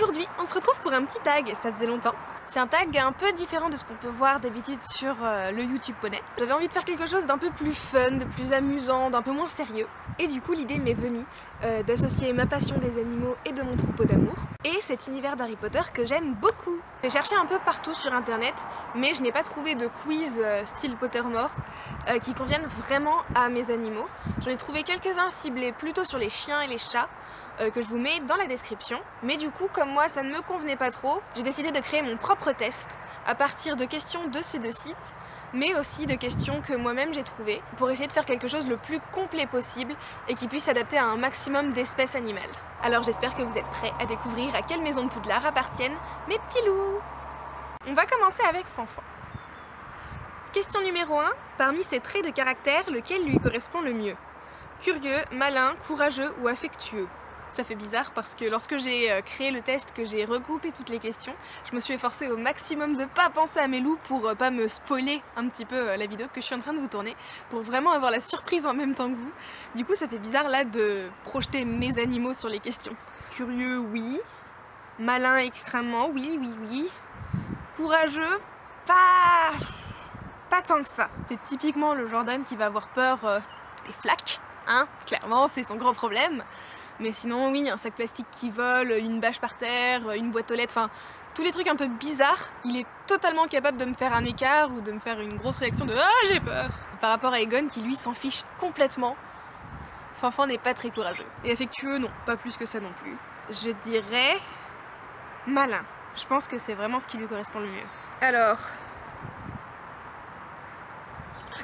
Aujourd'hui, on se retrouve pour un petit tag, ça faisait longtemps. C'est un tag un peu différent de ce qu'on peut voir d'habitude sur euh, le YouTube Poney. J'avais envie de faire quelque chose d'un peu plus fun, de plus amusant, d'un peu moins sérieux. Et du coup, l'idée m'est venue euh, d'associer ma passion des animaux et de mon troupeau d'amour et cet univers d'Harry Potter que j'aime beaucoup. J'ai cherché un peu partout sur internet, mais je n'ai pas trouvé de quiz euh, style Pottermore euh, qui conviennent vraiment à mes animaux. J'en ai trouvé quelques-uns ciblés plutôt sur les chiens et les chats, euh, que je vous mets dans la description. Mais du coup, comme moi ça ne me convenait pas trop, j'ai décidé de créer mon propre test à partir de questions de ces deux sites mais aussi de questions que moi-même j'ai trouvées pour essayer de faire quelque chose le plus complet possible et qui puisse s'adapter à un maximum d'espèces animales. Alors j'espère que vous êtes prêts à découvrir à quelle maison de Poudlard appartiennent mes petits loups On va commencer avec Fanfan. Question numéro 1. Parmi ces traits de caractère, lequel lui correspond le mieux? Curieux, malin, courageux ou affectueux? Ça fait bizarre parce que lorsque j'ai euh, créé le test, que j'ai regroupé toutes les questions, je me suis efforcée au maximum de pas penser à mes loups pour euh, pas me spoiler un petit peu euh, la vidéo que je suis en train de vous tourner, pour vraiment avoir la surprise en même temps que vous. Du coup ça fait bizarre là de projeter mes animaux sur les questions. Curieux, oui. Malin, extrêmement, oui, oui, oui. Courageux, pas... pas tant que ça. C'est typiquement le Jordan qui va avoir peur des flaques, hein, clairement c'est son gros problème. Mais sinon, oui, un sac plastique qui vole, une bâche par terre, une boîte aux lettres, enfin, tous les trucs un peu bizarres, il est totalement capable de me faire un écart ou de me faire une grosse réaction de « Ah, j'ai peur !» Par rapport à Egon qui lui s'en fiche complètement. Fanfan n'est pas très courageuse. Et affectueux, non, pas plus que ça non plus. Je dirais... malin. Je pense que c'est vraiment ce qui lui correspond le mieux. Alors...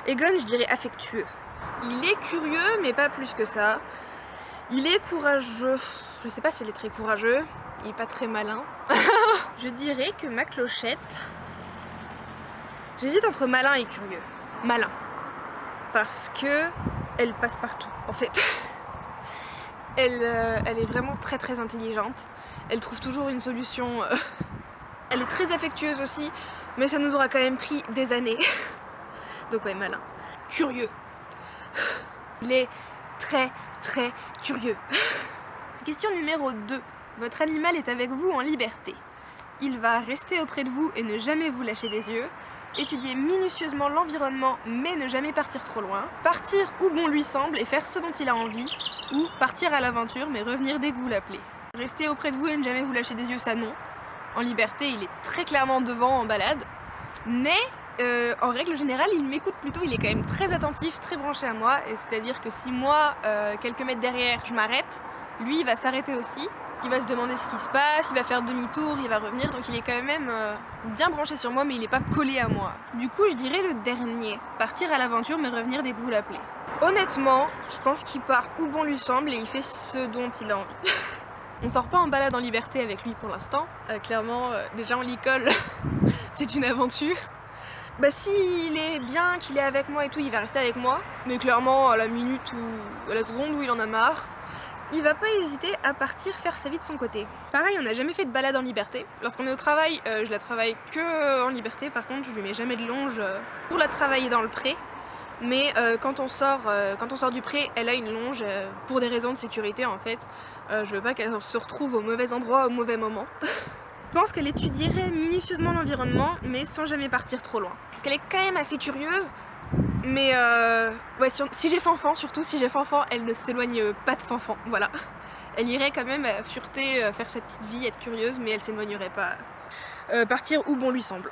Egon, je dirais affectueux. Il est curieux, mais pas plus que ça. Il est courageux. Je sais pas s'il est très courageux. Il est pas très malin. je dirais que ma clochette... J'hésite entre malin et curieux. Malin. Parce que elle passe partout, en fait. elle, euh, elle est vraiment très très intelligente. Elle trouve toujours une solution. Euh. Elle est très affectueuse aussi, mais ça nous aura quand même pris des années. Donc ouais, malin. Curieux. Il est très très curieux. Question numéro 2. Votre animal est avec vous en liberté. Il va rester auprès de vous et ne jamais vous lâcher des yeux, étudier minutieusement l'environnement mais ne jamais partir trop loin, partir où bon lui semble et faire ce dont il a envie, ou partir à l'aventure mais revenir dès que vous l'appelez. Rester auprès de vous et ne jamais vous lâcher des yeux, ça non. En liberté, il est très clairement devant en balade, mais euh, en règle générale, il m'écoute plutôt, il est quand même très attentif, très branché à moi, c'est-à-dire que si moi, euh, quelques mètres derrière, je m'arrête, lui, il va s'arrêter aussi, il va se demander ce qui se passe, il va faire demi-tour, il va revenir, donc il est quand même euh, bien branché sur moi, mais il n'est pas collé à moi. Du coup, je dirais le dernier, partir à l'aventure, mais revenir dès que vous l'appelez. Honnêtement, je pense qu'il part où bon lui semble et il fait ce dont il a envie. On sort pas en balade en liberté avec lui pour l'instant. clairement, déjà on l'y colle, c'est une aventure. Bah s'il est bien, qu'il est avec moi et tout, il va rester avec moi. Mais clairement, à la minute ou à la seconde où il en a marre, il va pas hésiter à partir faire sa vie de son côté. Pareil, on n'a jamais fait de balade en liberté. Lorsqu'on est au travail, euh, je la travaille que en liberté. Par contre, je lui mets jamais de longe euh, pour la travailler dans le pré. Mais euh, quand, on sort, quand on sort du pré, elle a une longe pour des raisons de sécurité en fait. je veux pas qu'elle se retrouve au mauvais endroit au mauvais moment. Je pense qu'elle étudierait minutieusement l'environnement, mais sans jamais partir trop loin. Parce qu'elle est quand même assez curieuse, mais euh, ouais, si, j'ai Fanfan, surtout si j'ai Fanfan, elle ne s'éloigne pas de Fanfan, voilà. Elle irait quand même fureter, euh, faire sa petite vie, être curieuse, mais elle s'éloignerait pas. Euh, partir où bon lui semble.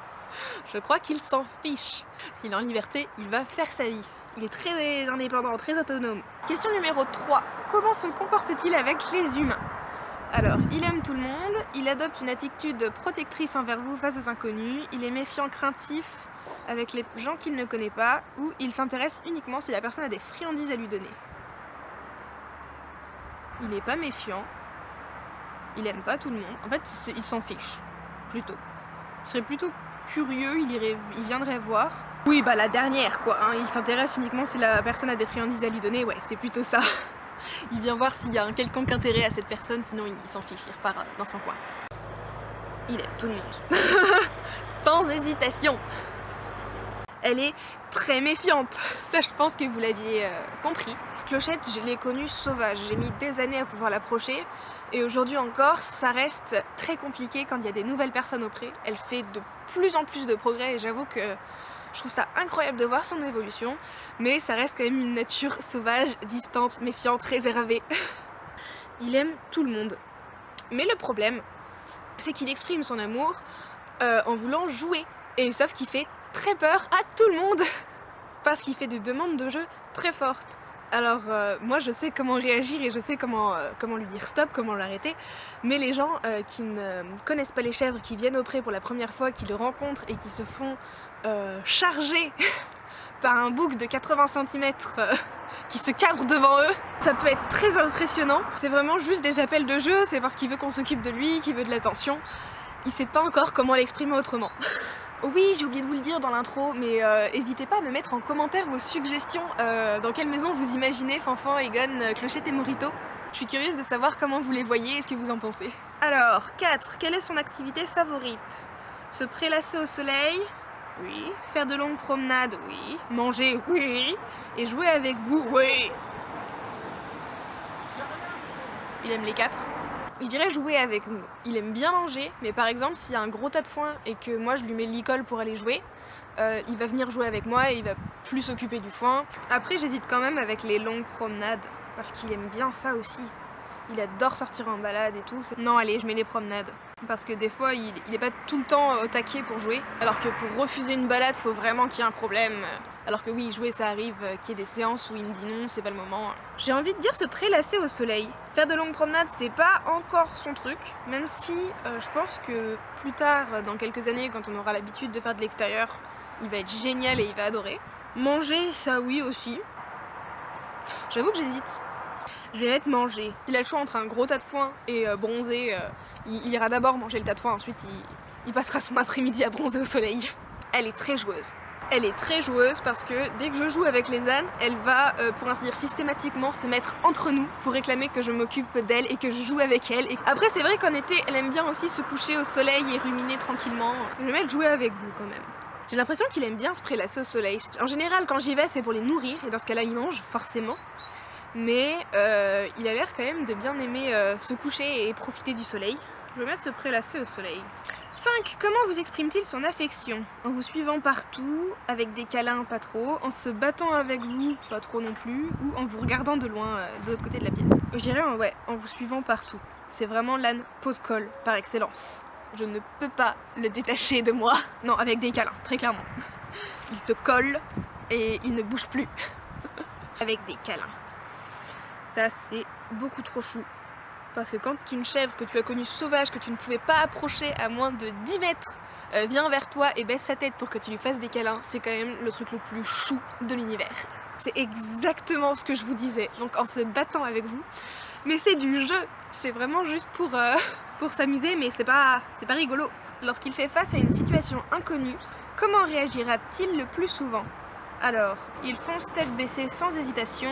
Je crois qu'il s'en fiche. S'il est en liberté, il va faire sa vie. Il est très indépendant, très autonome. Question numéro 3. Comment se comporte-t-il avec les humains? Alors, il aime tout le monde, il adopte une attitude protectrice envers vous face aux inconnus, il est méfiant, craintif avec les gens qu'il ne connaît pas, ou il s'intéresse uniquement si la personne a des friandises à lui donner. Il n'est pas méfiant, il aime pas tout le monde, en fait il s'en fiche, plutôt. Il serait plutôt curieux, il, irait, il viendrait voir. Oui, bah la dernière quoi, hein. il s'intéresse uniquement si la personne a des friandises à lui donner, ouais, c'est plutôt ça. il vient voir s'il y a un quelconque intérêt à cette personne, sinon il s'en fiche, il repart euh, dans son coin. Il aime tout le monde. Sans hésitation. elle est très méfiante. Ça, je pense que vous l'aviez euh, compris. Clochette, je l'ai connue sauvage. J'ai mis des années à pouvoir l'approcher. Et aujourd'hui encore, ça reste très compliqué quand il y a des nouvelles personnes auprès. Elle fait de plus en plus de progrès et j'avoue que je trouve ça incroyable de voir son évolution. Mais ça reste quand même une nature sauvage, distante, méfiante, réservée. il aime tout le monde. Mais le problème, c'est qu'il exprime son amour euh, en voulant jouer. Et sauf qu'il fait très peur à tout le monde parce qu'il fait des demandes de jeu très fortes. Alors euh, moi je sais comment réagir et je sais comment, euh, lui dire stop, comment l'arrêter, mais les gens qui ne connaissent pas les chèvres, qui viennent auprès pour la première fois, qui le rencontrent et qui se font charger par un bouc de 80 cm qui se cabre devant eux. Ça peut être très impressionnant. C'est vraiment juste des appels de jeu, c'est parce qu'il veut qu'on s'occupe de lui, qu'il veut de l'attention. Il sait pas encore comment l'exprimer autrement. Oui, j'ai oublié de vous le dire dans l'intro, mais euh, n'hésitez pas à me mettre en commentaire vos suggestions euh, dans quelle maison vous imaginez Fanfan, Egon, euh, Clochette et Morito. Je suis curieuse de savoir comment vous les voyez et ce que vous en pensez. Alors, 4. Quelle est son activité favorite? Se prélasser au soleil, oui. Faire de longues promenades, oui. Manger, oui. Et jouer avec vous, oui. Il aime les quatre. Il dirait jouer avec nous. Il aime bien manger, mais par exemple, s'il y a un gros tas de foin et que moi je lui mets l'école pour aller jouer, euh, il va venir jouer avec moi et il va plus s'occuper du foin. Après, j'hésite quand même avec les longues promenades, parce qu'il aime bien ça aussi. Il adore sortir en balade et tout. Non, allez, je mets les promenades parce que des fois il, n'est pas tout le temps au taquet pour jouer. Alors que pour refuser une balade faut vraiment qu'il y ait un problème. Alors que oui jouer ça arrive euh, qu'il y ait des séances où il me dit non c'est pas le moment. J'ai envie de dire se prélasser au soleil. Faire de longues promenades c'est pas encore son truc même si euh, je pense que plus tard dans quelques années quand on aura l'habitude de faire de l'extérieur il va être génial et il va adorer. Manger ça oui aussi. J'avoue que j'hésite je vais mettre manger. S'il a le choix entre un gros tas de foin et euh, bronzer, euh, il, ira d'abord manger le tas de foin, ensuite il, passera son après-midi à bronzer au soleil. Elle est très joueuse. Elle est très joueuse parce que dès que je joue avec les ânes, elle va, euh, pour ainsi dire systématiquement, se mettre entre nous pour réclamer que je m'occupe d'elle et que je joue avec elle. Et après c'est vrai qu'en été, elle aime bien aussi se coucher au soleil et ruminer tranquillement. Je vais mettre jouer avec vous quand même. J'ai l'impression qu'il aime bien se prélasser au soleil. En général, quand j'y vais, c'est pour les nourrir, et dans ce cas-là, il mange, forcément mais euh, il a l'air quand même de bien aimer euh, se coucher et profiter du soleil. Je vais mettre se prélasser au soleil. 5. Comment vous exprime-t-il son affection? En vous suivant partout, avec des câlins pas trop, en se battant avec vous, pas trop non plus, ou en vous regardant de loin, euh, de l'autre côté de la pièce? Je dirais ouais, en vous suivant partout. C'est vraiment l'âne pot de colle par excellence. Je ne peux pas le détacher de moi. Non, avec des câlins, très clairement. Il te colle et il ne bouge plus. avec des câlins. Ça, c'est beaucoup trop chou. Parce que quand une chèvre que tu as connue sauvage, que tu ne pouvais pas approcher à moins de 10 mètres, euh, vient vers toi et baisse sa tête pour que tu lui fasses des câlins, c'est quand même le truc le plus chou de l'univers. C'est exactement ce que je vous disais, donc en se battant avec vous. Mais c'est du jeu, c'est vraiment juste pour, euh, pour s'amuser, mais c'est pas, pas rigolo. Lorsqu'il fait face à une situation inconnue, comment réagira-t-il le plus souvent? Alors, il fonce tête baissée sans hésitation,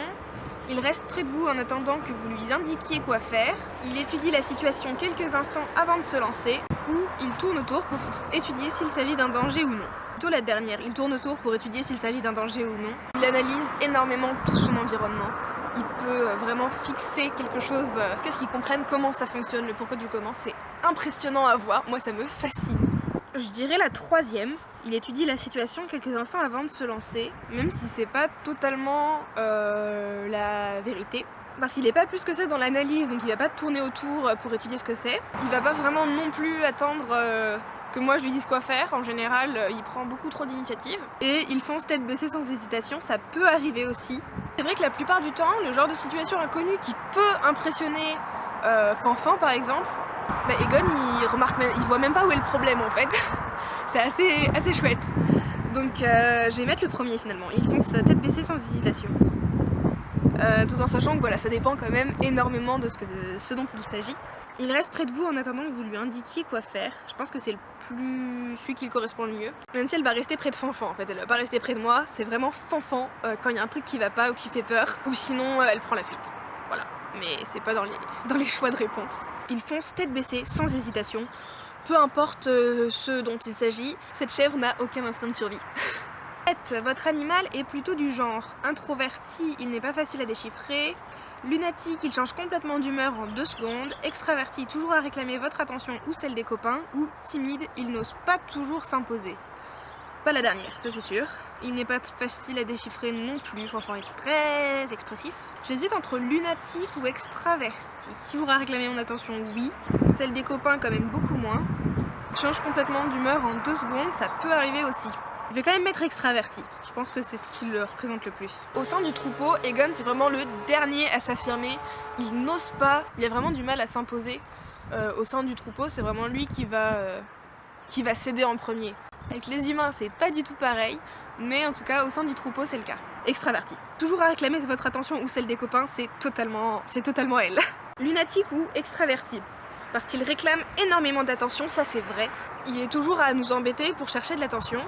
il reste près de vous en attendant que vous lui indiquiez quoi faire. Il étudie la situation quelques instants avant de se lancer. Ou il tourne autour pour étudier s'il s'agit d'un danger ou non. Plutôt la dernière, il tourne autour pour étudier s'il s'agit d'un danger ou non. Il analyse énormément tout son environnement. Il peut euh, vraiment fixer quelque chose euh, jusqu'à ce qu'il comprenne comment ça fonctionne, le pourquoi du comment. C'est impressionnant à voir, moi ça me fascine. Je dirais la troisième, il étudie la situation quelques instants avant de se lancer, même si c'est pas totalement euh, la vérité. Parce qu'il est pas plus que ça dans l'analyse, donc il va pas tourner autour pour étudier ce que c'est. Il va pas vraiment non plus attendre euh, que moi je lui dise quoi faire. En général, euh, il prend beaucoup trop d'initiatives. Et il fonce tête baissée sans hésitation, ça peut arriver aussi. C'est vrai que la plupart du temps, le genre de situation inconnue qui peut impressionner Fanfan par exemple, bah Egon il remarque même, il voit même pas où est le problème en fait. c'est assez, assez chouette. Donc euh, je vais mettre le premier finalement. Il fonce sa tête baissée sans hésitation. Euh, tout en sachant que voilà, ça dépend quand même énormément de ce, dont il s'agit. Il reste près de vous en attendant que vous lui indiquiez quoi faire. Je pense que c'est le plus celui qui correspond le mieux. Même si elle va rester près de Fanfan en fait, elle va pas rester près de moi. C'est vraiment Fanfan euh, quand il y a un truc qui va pas ou qui fait peur. Ou sinon elle prend la fuite. Mais c'est pas dans les, dans les choix de réponse. Il fonce tête baissée, sans hésitation. Peu importe euh, ce dont il s'agit, cette chèvre n'a aucun instinct de survie. 7. Votre animal est plutôt du genre introverti, il n'est pas facile à déchiffrer. Lunatique, il change complètement d'humeur en 2 secondes. Extraverti, toujours à réclamer votre attention ou celle des copains. Ou timide, il n'ose pas toujours s'imposer. Pas la dernière, ça c'est sûr. Il n'est pas facile à déchiffrer non plus, enfin il est très expressif. J'hésite entre lunatique ou extraverti. Toujours à réclamer mon attention, oui. Celle des copains quand même beaucoup moins. Change complètement d'humeur en deux secondes, ça peut arriver aussi. Je vais quand même mettre extraverti. Je pense que c'est ce qui le représente le plus. Au sein du troupeau, Egon c'est vraiment le dernier à s'affirmer. Il n'ose pas, il a vraiment du mal à s'imposer. Euh, au sein du troupeau, c'est vraiment lui qui va, euh, qui va céder en premier. Avec les humains, c'est pas du tout pareil, mais en tout cas, au sein du troupeau, c'est le cas. Extraverti. Toujours à réclamer votre attention ou celle des copains, c'est totalement, c'est totalement elle. Lunatique ou extraverti? Parce qu'il réclame énormément d'attention, ça c'est vrai. Il est toujours à nous embêter pour chercher de l'attention,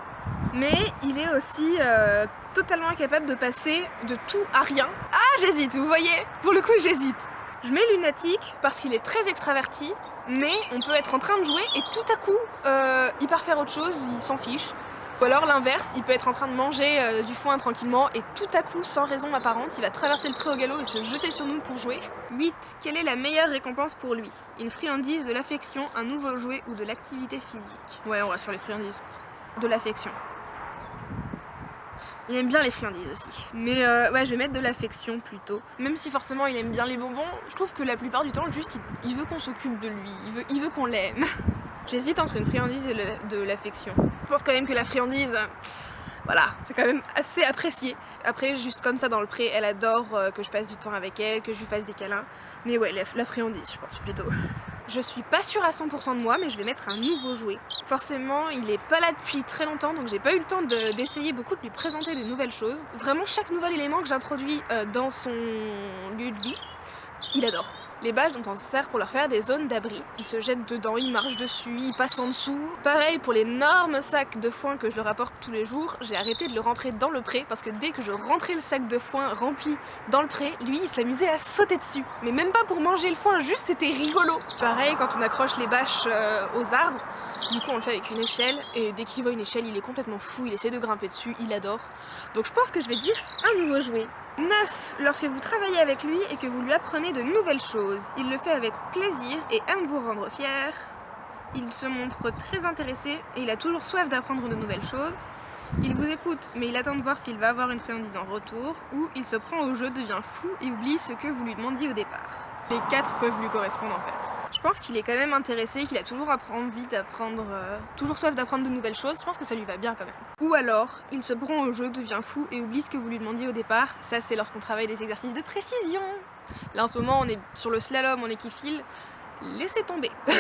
mais il est aussi euh, totalement incapable de passer de tout à rien. Ah j'hésite, vous voyez? Pour le coup j'hésite. Je mets lunatique parce qu'il est très extraverti, mais on peut être en train de jouer et tout à coup euh, il part faire autre chose, il s'en fiche. Ou alors l'inverse, il peut être en train de manger euh, du foin tranquillement et tout à coup, sans raison apparente, il va traverser le pré au galop et se jeter sur nous pour jouer. 8. Quelle est la meilleure récompense pour lui? Une friandise, de l'affection, un nouveau jouet ou de l'activité physique? Ouais, on va sur les friandises. De l'affection. Il aime bien les friandises aussi. Mais euh, ouais, je vais mettre de l'affection plutôt. Même si forcément il aime bien les bonbons, je trouve que la plupart du temps, juste, il, veut qu'on s'occupe de lui. Il veut, il veut qu'on l'aime. J'hésite entre une friandise et de l'affection. Je pense quand même que la friandise, voilà, c'est quand même assez apprécié. Après, juste comme ça dans le pré, elle adore euh, que je passe du temps avec elle, que je lui fasse des câlins. Mais ouais, la, friandise, je pense plutôt. Je suis pas sûre à 100% de moi, mais je vais mettre un nouveau jouet. Forcément, il est pas là depuis très longtemps, donc j'ai pas eu le temps d'essayer beaucoup de lui présenter des nouvelles choses. Vraiment, chaque nouvel élément que j'introduis euh, dans son lieu de vie, il adore. Les bâches dont on se sert pour leur faire des zones d'abri. Ils se jettent dedans, ils marchent dessus, ils passent en dessous. Pareil pour l'énorme sac de foin que je leur apporte tous les jours, j'ai arrêté de le rentrer dans le pré parce que dès que je rentrais le sac de foin rempli dans le pré, lui il s'amusait à sauter dessus. Mais même pas pour manger le foin, juste c'était rigolo. Pareil quand on accroche les bâches euh, aux arbres, du coup on le fait avec une échelle et dès qu'il voit une échelle il est complètement fou, il essaie de grimper dessus, il adore. Donc je pense que je vais dire un nouveau jouet. 9. Lorsque vous travaillez avec lui et que vous lui apprenez de nouvelles choses, il le fait avec plaisir et aime vous rendre fier. Il se montre très intéressé et il a toujours soif d'apprendre de nouvelles choses. Il vous écoute, mais il attend de voir s'il va avoir une friandise en retour, ou il se prend au jeu, devient fou et oublie ce que vous lui demandiez au départ. Les quatre peuvent lui correspondre en fait. Je pense qu'il est quand même intéressé, qu'il a toujours envie d'apprendre, euh, toujours soif d'apprendre de nouvelles choses, je pense que ça lui va bien quand même. Ou alors, il se prend au jeu, devient fou et oublie ce que vous lui demandiez au départ, ça c'est lorsqu'on travaille des exercices de précision. Là en ce moment on est sur le slalom, on est qui file, laissez tomber.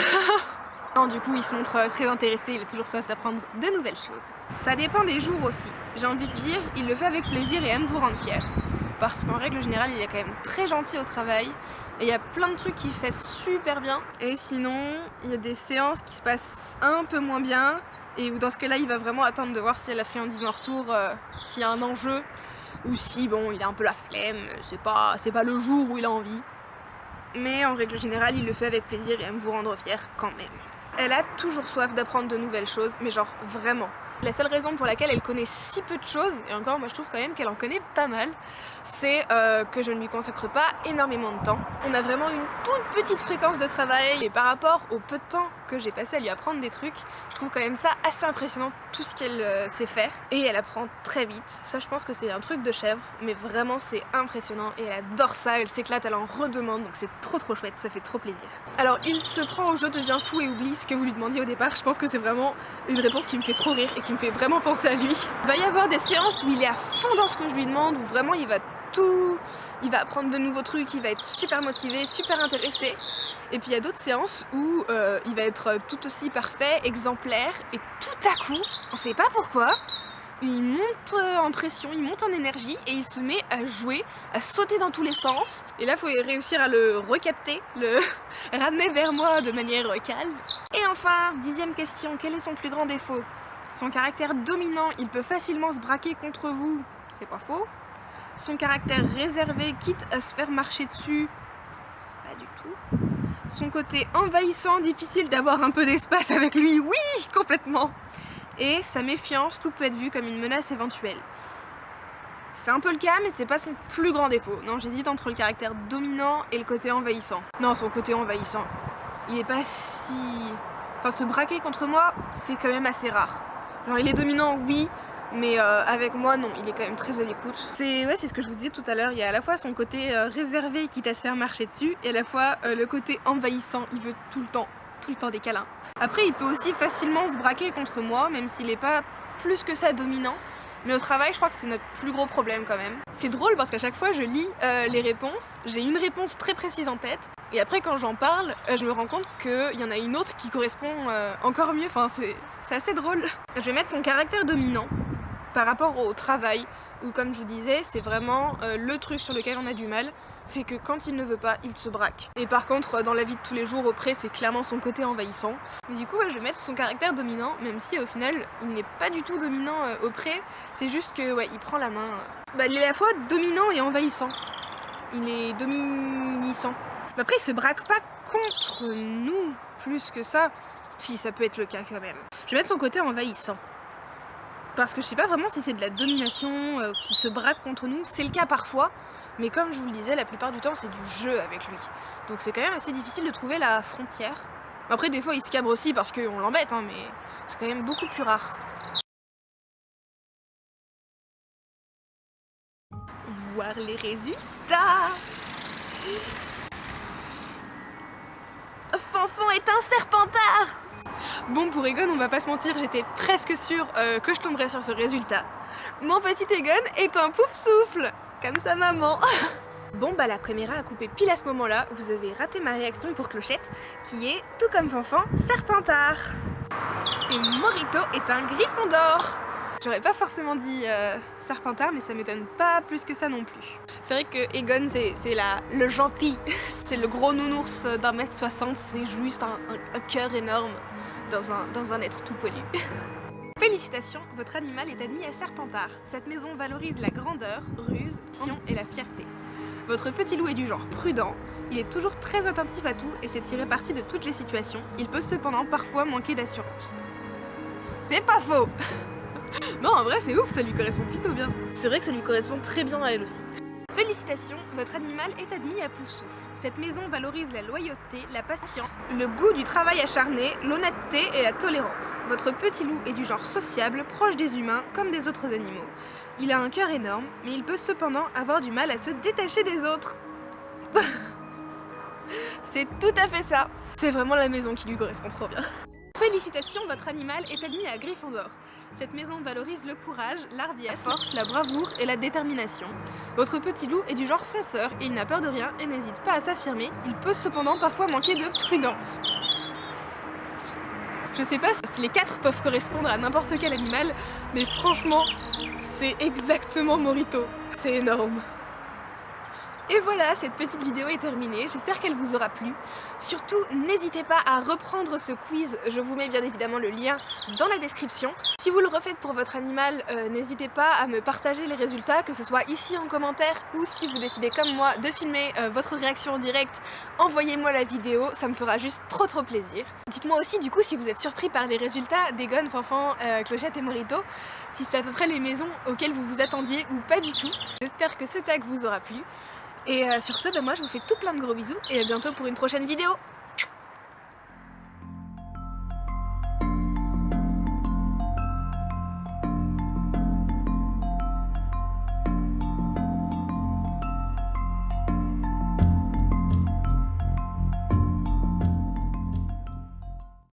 Non, du coup, il se montre très intéressé, il a toujours soif d'apprendre de nouvelles choses. Ça dépend des jours aussi. J'ai envie de dire, il le fait avec plaisir et aime vous rendre fier parce qu'en règle générale il est quand même très gentil au travail. Et il y a plein de trucs qu'il fait super bien. Et sinon il y a des séances qui se passent un peu moins bien. Et où dans ce cas-là il va vraiment attendre de voir s'il y a la friandise en retour, euh, s'il y a un enjeu. Ou si bon il a un peu la flemme, c'est pas, pas le jour où il a envie. Mais en règle générale il le fait avec plaisir et aime vous rendre fier quand même. Elle a toujours soif d'apprendre de nouvelles choses, mais genre vraiment. La seule raison pour laquelle elle connaît si peu de choses, et encore moi je trouve quand même qu'elle en connaît pas mal, c'est euh, que je ne lui consacre pas énormément de temps. On a vraiment une toute petite fréquence de travail et par rapport au peu de temps que j'ai passé à lui apprendre des trucs, je trouve quand même ça assez impressionnant tout ce qu'elle euh, sait faire et elle apprend très vite. Ça je pense que c'est un truc de chèvre mais vraiment c'est impressionnant et elle adore ça, elle s'éclate, elle en redemande donc c'est trop trop chouette, ça fait trop plaisir. Alors il se prend au jeu, devient fou et oublie ce que vous lui demandiez au départ, je pense que c'est vraiment une réponse qui me fait trop rire qui me fait vraiment penser à lui. Il va y avoir des séances où il est à fond dans ce que je lui demande, où vraiment il va tout, il va apprendre de nouveaux trucs, il va être super motivé, super intéressé. Et puis il y a d'autres séances où euh, il va être tout aussi parfait, exemplaire, et tout à coup, on sait pas pourquoi, il monte en pression, il monte en énergie et il se met à jouer, à sauter dans tous les sens. Et là, il faut réussir à le recapter, le ramener vers moi de manière calme. Et enfin, dixième question, quel est son plus grand défaut? Son caractère dominant, il peut facilement se braquer contre vous, c'est pas faux. Son caractère réservé, quitte à se faire marcher dessus, pas du tout. Son côté envahissant, difficile d'avoir un peu d'espace avec lui, oui, complètement. et sa méfiance, tout peut être vu comme une menace éventuelle. C'est un peu le cas, mais c'est pas son plus grand défaut. Non, j'hésite entre le caractère dominant et le côté envahissant. Non, son côté envahissant. Il est pas si... Enfin, se braquer contre moi, c'est quand même assez rare. Genre, il est dominant, oui, mais euh, avec moi, non, il est quand même très à l'écoute. C'est ouais, ce que je vous disais tout à l'heure, il y a à la fois son côté euh, réservé qui t'a se marcher dessus, et à la fois euh, le côté envahissant, il veut tout le temps, tout le temps des câlins. Après, il peut aussi facilement se braquer contre moi, même s'il est pas plus que ça dominant, mais au travail, je crois que c'est notre plus gros problème quand même. C'est drôle parce qu'à chaque fois, je lis euh, les réponses, j'ai une réponse très précise en tête, et après quand j'en parle, euh, je me rends compte qu'il y en a une autre qui correspond euh, encore mieux, enfin c'est assez drôle. Je vais mettre son caractère dominant par rapport au travail, où comme je vous disais, c'est vraiment le truc sur lequel on a du mal, c'est que quand il ne veut pas, il se braque. Et par contre, dans la vie de tous les jours, auprès, c'est clairement son côté envahissant. Mais du coup, je vais mettre son caractère dominant, même si au final, il n'est pas du tout dominant euh, auprès, c'est juste que, ouais, il prend la main. Bah, il est à la fois dominant et envahissant. Il est dominissant. Mais après, il se braque pas contre nous, plus que ça. Si, ça peut être le cas quand même. Je vais mettre son côté envahissant parce que je sais pas vraiment si c'est de la domination euh, qui se braque contre nous, c'est le cas parfois, mais comme je vous le disais, la plupart du temps c'est du jeu avec lui. Donc c'est quand même assez difficile de trouver la frontière. Après des fois il se cabre aussi parce qu'on l'embête, hein, mais c'est quand même beaucoup plus rare. Voir les résultats Fanfan est un serpentard Bon pour Egon, on va pas se mentir, j'étais presque sûre euh, que je tomberais sur ce résultat. Mon petit Egon est un pouf souffle comme sa maman Bon bah la caméra a coupé pile à ce moment-là, vous avez raté ma réaction pour Clochette, qui est, tout comme Fanfan, Serpentard. Et Morito est un griffon d'or J'aurais pas forcément dit euh, Serpentard, mais ça m'étonne pas plus que ça non plus. C'est vrai que Egon, c'est le gentil, c'est le gros nounours d'un mètre soixante, c'est juste un, un, cœur énorme dans un, dans un être tout poilu. Félicitations, votre animal est admis à Serpentard. Cette maison valorise la grandeur, ruse, sion et la fierté. Votre petit loup est du genre prudent, il est toujours très attentif à tout et sait tirer parti de toutes les situations. Il peut cependant parfois manquer d'assurance. C'est pas faux Non, en vrai, c'est ouf, ça lui correspond plutôt bien. C'est vrai que ça lui correspond très bien à elle aussi. Félicitations, votre animal est admis à Poussoufle. Cette maison valorise la loyauté, la patience, le goût du travail acharné, l'honnêteté et la tolérance. Votre petit loup est du genre sociable, proche des humains comme des autres animaux. Il a un cœur énorme, mais il peut cependant avoir du mal à se détacher des autres. C'est tout à fait ça C'est vraiment la maison qui lui correspond trop bien. Félicitations, votre animal est admis à Gryffondor. Cette maison valorise le courage, l'ardiesse, la force, la bravoure et la détermination. Votre petit loup est du genre fonceur et il n'a peur de rien et n'hésite pas à s'affirmer. Il peut cependant parfois manquer de prudence. Je sais pas si les quatre peuvent correspondre à n'importe quel animal, mais franchement, c'est exactement Morito. C'est énorme. Et voilà, cette petite vidéo est terminée, j'espère qu'elle vous aura plu. Surtout, n'hésitez pas à reprendre ce quiz, je vous mets bien évidemment le lien dans la description. Si vous le refaites pour votre animal, euh, n'hésitez pas à me partager les résultats, que ce soit ici en commentaire ou si vous décidez comme moi de filmer euh, votre réaction en direct, envoyez-moi la vidéo, ça me fera juste trop trop plaisir. Dites-moi aussi du coup si vous êtes surpris par les résultats d'Egon, Fanfan, euh, Clochette et Morito, si c'est à peu près les maisons auxquelles vous vous attendiez ou pas du tout. J'espère que ce tag vous aura plu. Et euh, sur ce, bah, moi je vous fais tout plein de gros bisous et à bientôt pour une prochaine vidéo